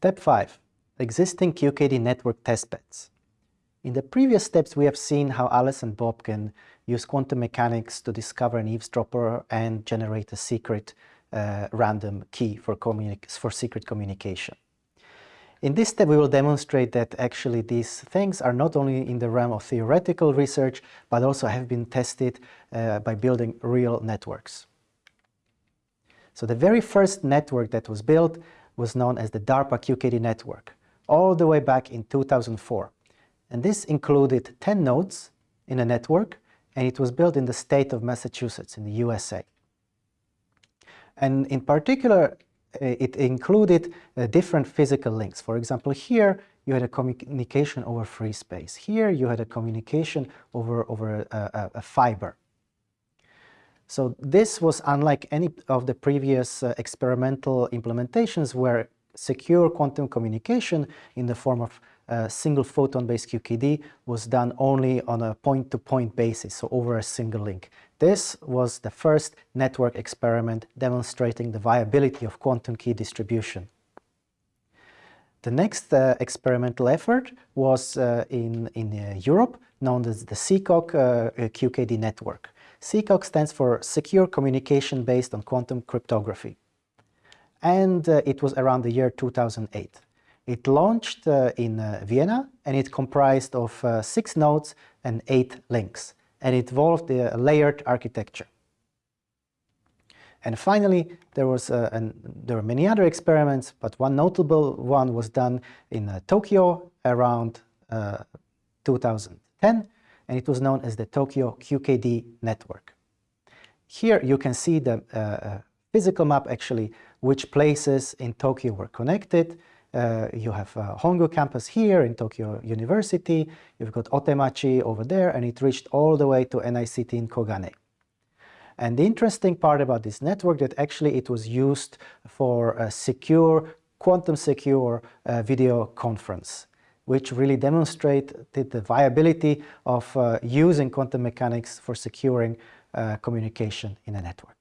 Step 5. Existing QKD network testbeds. In the previous steps we have seen how Alice and Bob can use quantum mechanics to discover an eavesdropper and generate a secret uh, random key for, for secret communication. In this step we will demonstrate that actually these things are not only in the realm of theoretical research but also have been tested uh, by building real networks. So the very first network that was built was known as the DARPA QKD network, all the way back in 2004. And this included 10 nodes in a network and it was built in the state of Massachusetts in the USA. And in particular, uh, it included uh, different physical links. For example, here you had a communication over free space. Here you had a communication over, over a, a, a fiber. So this was unlike any of the previous uh, experimental implementations where secure quantum communication in the form of uh, single photon-based QKD was done only on a point-to-point -point basis, so over a single link. This was the first network experiment demonstrating the viability of quantum key distribution. The next uh, experimental effort was uh, in, in uh, Europe, known as the SECOQC uh, QKD network. SECOQC stands for Secure Communication Based on Quantum Cryptography. And uh, it was around the year 2008. It launched uh, in Vienna and it comprised of six nodes and eight links and it involved a layered architecture. And finally, there, was, uh, an, there were many other experiments, but one notable one was done in uh, Tokyo around uh, 2010, and it was known as the Tokyo QKD network. Here you can see the uh, uh, physical map actually, which places in Tokyo were connected, uh, you have uh, Hongo campus here in Tokyo University, you've got Otemachi over there, and it reached all the way to NICT in Koganei. And the interesting part about this network that actually it was used for a secure, quantum secure uh, video conference, which really demonstrated the viability of uh, using quantum mechanics for securing uh, communication in a network.